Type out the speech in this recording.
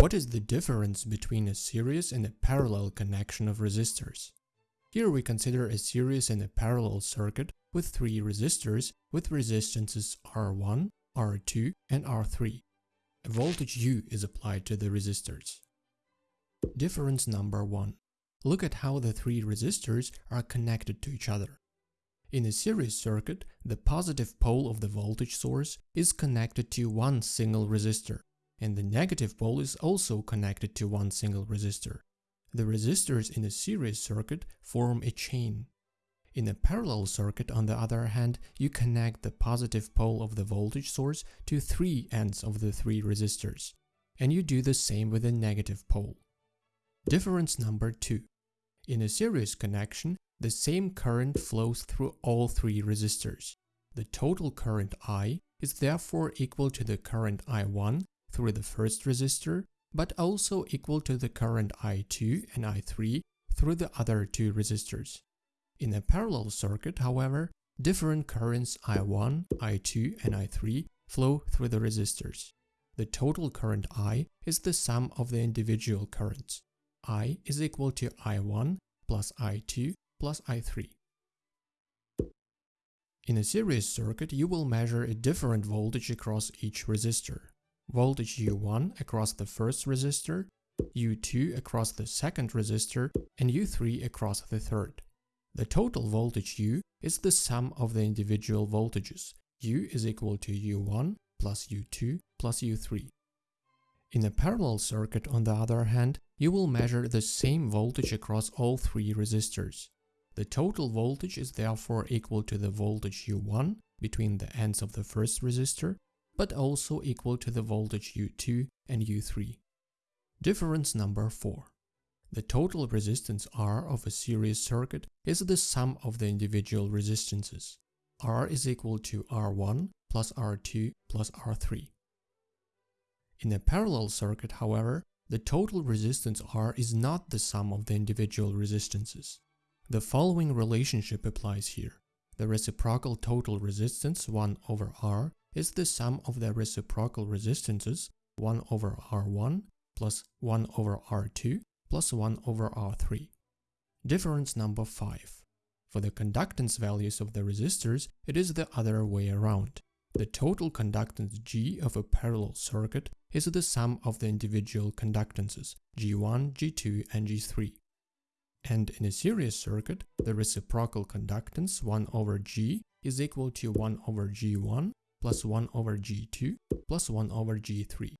What is the difference between a series and a parallel connection of resistors? Here we consider a series and a parallel circuit with three resistors with resistances R1, R2 and R3. A voltage U is applied to the resistors. Difference number 1. Look at how the three resistors are connected to each other. In a series circuit, the positive pole of the voltage source is connected to one single resistor, and the negative pole is also connected to one single resistor. The resistors in a series circuit form a chain. In a parallel circuit, on the other hand, you connect the positive pole of the voltage source to three ends of the three resistors, and you do the same with the negative pole. Difference number 2. In a series connection, the same current flows through all three resistors. The total current I is therefore equal to the current I1 through the first resistor, but also equal to the current I2 and I3 through the other two resistors. In a parallel circuit, however, different currents I1, I2 and I3 flow through the resistors. The total current I is the sum of the individual currents. I is equal to I1 plus I2 plus I3. In a series circuit, you will measure a different voltage across each resistor. Voltage U1 across the first resistor, U2 across the second resistor, and U3 across the third. The total voltage U is the sum of the individual voltages. U is equal to U1 plus U2 plus U3. In a parallel circuit, on the other hand, you will measure the same voltage across all three resistors. The total voltage is therefore equal to the voltage U1 between the ends of the first resistor, but also equal to the voltage U2 and U3. Difference number 4. The total resistance R of a series circuit is the sum of the individual resistances. R is equal to R1 plus R2 plus R3. In a parallel circuit, however, the total resistance R is not the sum of the individual resistances. The following relationship applies here. The reciprocal total resistance 1 over R is the sum of the reciprocal resistances 1 over R1 plus 1 over R2 plus 1 over R3. Difference number 5. For the conductance values of the resistors, it is the other way around. The total conductance G of a parallel circuit is the sum of the individual conductances G1, G2 and G3. And in a series circuit, the reciprocal conductance 1 over G is equal to 1 over G1 plus 1 over G2 plus 1 over G3.